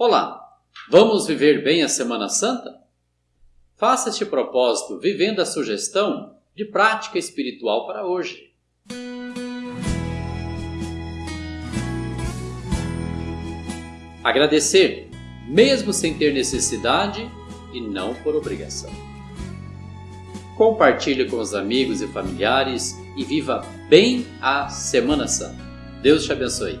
Olá, vamos viver bem a Semana Santa? Faça este propósito vivendo a sugestão de prática espiritual para hoje. Agradecer, mesmo sem ter necessidade e não por obrigação. Compartilhe com os amigos e familiares e viva bem a Semana Santa. Deus te abençoe.